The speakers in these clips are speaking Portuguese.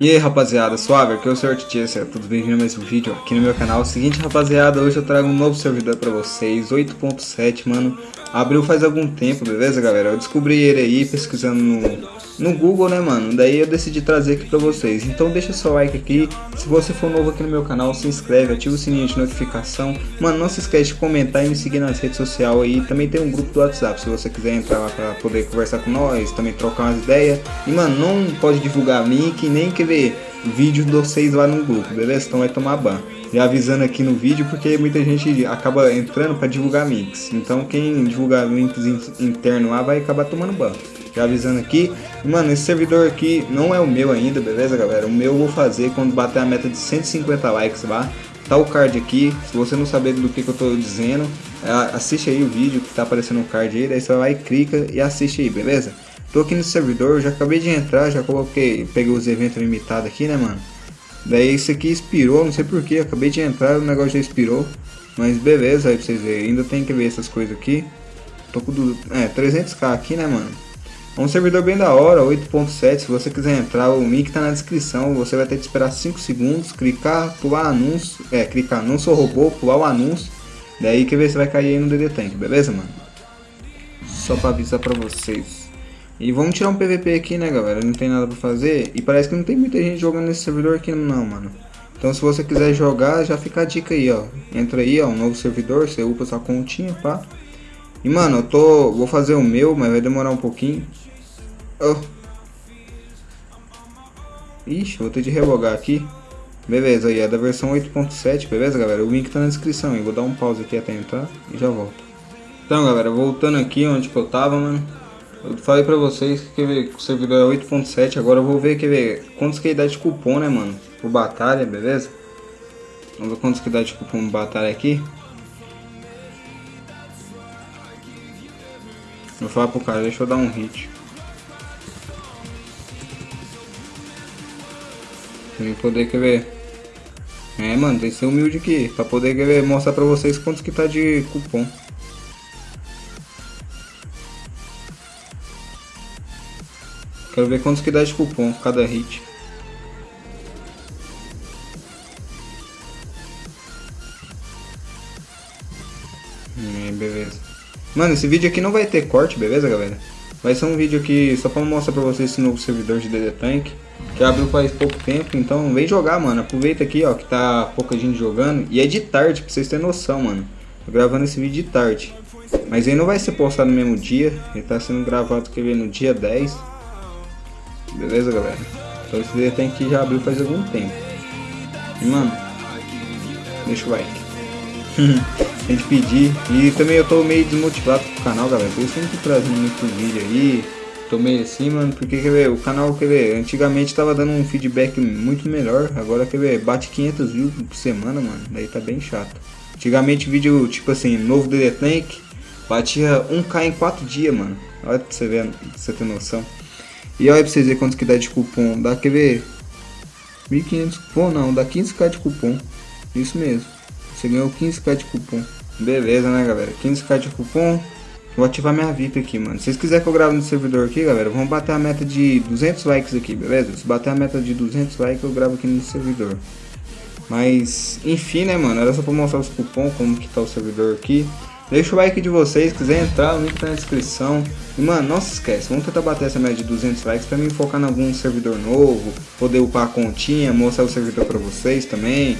E aí rapaziada, suave, aqui é o Sr. Seja tudo bem-vindo a mais um vídeo aqui no meu canal. Seguinte rapaziada, hoje eu trago um novo servidor pra vocês, 8.7, mano. Abriu faz algum tempo, beleza galera? Eu descobri ele aí pesquisando no, no Google, né mano? Daí eu decidi trazer aqui pra vocês. Então deixa seu like aqui, se você for novo aqui no meu canal, se inscreve, ativa o sininho de notificação. Mano, não se esquece de comentar e me seguir nas redes sociais aí. Também tem um grupo do WhatsApp, se você quiser entrar lá pra poder conversar com nós, também trocar umas ideias. E mano, não pode divulgar link, nem querer vídeo de vocês lá no grupo, beleza? Então vai tomar ban. Já avisando aqui no vídeo porque muita gente acaba entrando para divulgar links. Então quem divulgar links internos lá vai acabar tomando ban. Já avisando aqui. Mano, esse servidor aqui não é o meu ainda, beleza galera? O meu eu vou fazer quando bater a meta de 150 likes lá. Tá o card aqui, se você não saber do que, que eu tô dizendo, assiste aí o vídeo que tá aparecendo o card aí, daí você vai, clica e assiste aí, beleza? Tô aqui no servidor, já acabei de entrar, já coloquei, peguei os eventos limitados aqui, né, mano? Daí isso aqui expirou, não sei porquê, acabei de entrar, o negócio já expirou. Mas beleza, aí pra vocês verem, ainda tem que ver essas coisas aqui. Tô com do, é, 300k aqui, né, mano? É um servidor bem da hora, 8.7, se você quiser entrar, o link tá na descrição, você vai ter que esperar 5 segundos, clicar, pular anúncio, é, clicar não sou robô, pular o anúncio, daí que ver se vai cair aí no DD Tank, beleza, mano? Só pra avisar pra vocês. E vamos tirar um PVP aqui, né, galera? Não tem nada pra fazer. E parece que não tem muita gente jogando nesse servidor aqui, não, mano. Então, se você quiser jogar, já fica a dica aí, ó. Entra aí, ó, um novo servidor, você upa sua continha, pá. E, mano, eu tô... Vou fazer o meu, mas vai demorar um pouquinho. Oh. Ixi, vou ter de relogar aqui. Beleza, aí é da versão 8.7, beleza, galera? O link tá na descrição, eu vou dar um pause aqui até entrar e já volto. Então, galera, voltando aqui onde que eu tava, mano. Eu falei pra vocês que ver, o servidor é 8.7, agora eu vou ver, quer ver, quantos que dá de cupom, né, mano? Por batalha, beleza? Vamos ver quantos que dá de cupom batalha aqui. Vou falar pro cara, deixa eu dar um hit. Pra poder, quer ver... É, mano, tem que ser humilde aqui, pra poder, quer ver, mostrar pra vocês quantos que tá de cupom. Quero ver quantos que dá de cupom cada hit. Hum, beleza. Mano, esse vídeo aqui não vai ter corte, beleza, galera? Vai ser um vídeo aqui só pra mostrar pra vocês esse novo servidor de DD Tank. Que abriu faz pouco tempo, então vem jogar, mano. Aproveita aqui, ó, que tá pouca gente jogando. E é de tarde, pra vocês terem noção, mano. Tô gravando esse vídeo de tarde. Mas aí não vai ser postado no mesmo dia. Ele tá sendo gravado que no dia 10. Beleza, galera? Então esse vídeo tem que já abriu faz algum tempo. E, mano, deixa o like. tem que pedir. E também eu tô meio desmotivado com o canal, galera. Por isso que eu não tô trazendo muito vídeo aí. Tô meio assim, mano, porque quer ver, o canal, quer ver, antigamente tava dando um feedback muito melhor. Agora, quer ver, bate 500 views por semana, mano. Daí tá bem chato. Antigamente vídeo, tipo assim, novo DD Tank, batia 1k em 4 dias, mano. Olha pra você ver, pra você ter noção. E olha pra vocês verem quanto que dá de cupom. Dá, quer ver? 1.500 cupom não, dá 15k de cupom. Isso mesmo. Você ganhou 15k de cupom. Beleza, né, galera? 15k de cupom. Vou ativar minha VIP aqui, mano. Se vocês quiserem que eu grave no servidor aqui, galera, vamos bater a meta de 200 likes aqui, beleza? Se bater a meta de 200 likes, eu gravo aqui no servidor. Mas, enfim, né, mano? Era só pra mostrar os cupom, como que tá o servidor aqui. Deixa o like de vocês, se quiser entrar, o link tá na descrição. E mano, não se esquece, vamos tentar bater essa média de 200 likes pra mim focar em algum servidor novo, poder upar a continha, mostrar o servidor pra vocês também.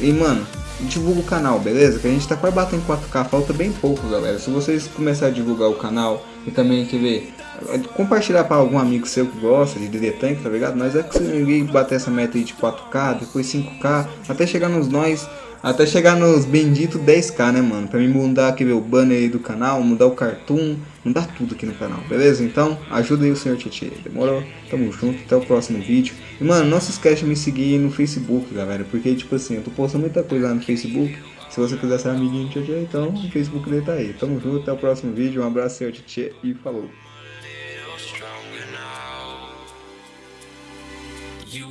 E mano, divulga o canal, beleza? Que a gente tá quase batendo 4k, falta bem pouco, galera. Se vocês começarem a divulgar o canal e também quer ver, compartilhar para algum amigo seu que gosta de DD Tank, tá ligado? Nós é que se bater essa meta aí de 4k, depois 5k, até chegar nos nós até chegar nos benditos 10k, né, mano? Pra mim mudar aqui o banner aí do canal, mudar o cartoon, mudar tudo aqui no canal, beleza? Então, ajuda aí o senhor Tietê, demorou? Tamo junto, até o próximo vídeo. E, mano, não se esquece de me seguir no Facebook, galera, porque, tipo assim, eu tô postando muita coisa lá no Facebook. Se você quiser ser amiguinho do Tietê, então o Facebook dele tá aí. Tamo junto, até o próximo vídeo, um abraço, senhor Tietê, e falou. You